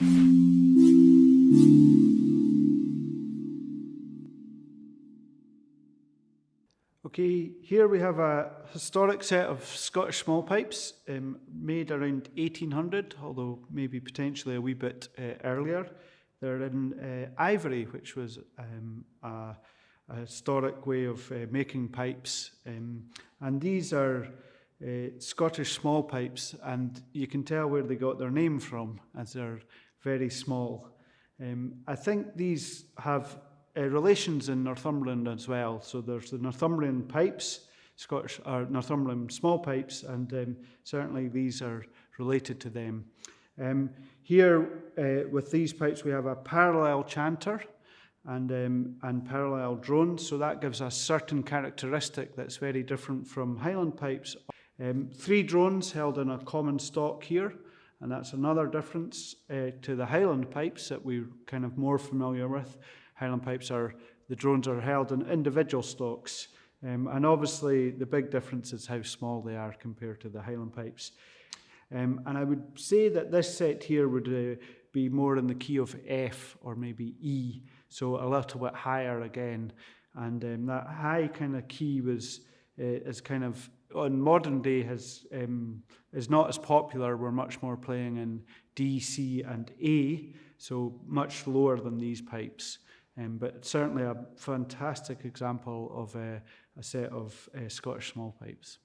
Okay, here we have a historic set of Scottish small pipes um, made around 1800, although maybe potentially a wee bit uh, earlier. They're in uh, ivory, which was um, a, a, historic way of uh, making pipes. Um, and these are uh, Scottish small pipes, and you can tell where they got their name from, as they're very small. Um, I think these have uh, relations in Northumberland as well. So there's the Northumbrian pipes, Scottish or Northumbrian small pipes, and um, certainly these are related to them. Um, here uh, with these pipes we have a parallel chanter and, um, and parallel drones, so that gives a certain characteristic that's very different from Highland pipes. Um, three drones held in a common stock here, and that's another difference uh, to the Highland pipes that we're kind of more familiar with. Highland pipes are, the drones are held in individual stocks. Um, and obviously the big difference is how small they are compared to the Highland pipes. Um, and I would say that this set here would uh, be more in the key of F or maybe E, so a little bit higher again. And um, that high kind of key was is kind of on modern day has um, is not as popular. We're much more playing in D, C, and A, so much lower than these pipes. Um, but certainly a fantastic example of uh, a set of uh, Scottish small pipes.